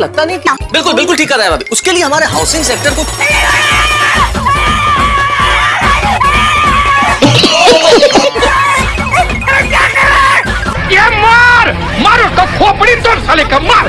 लगता नहीं कि बिल्कुल बिल्कुल ठीक कर रहा है भाभी। उसके लिए हमारे हाउसिंग सेक्टर को ये मार! मार उसको खोपड़ी तोड़ साले का मार।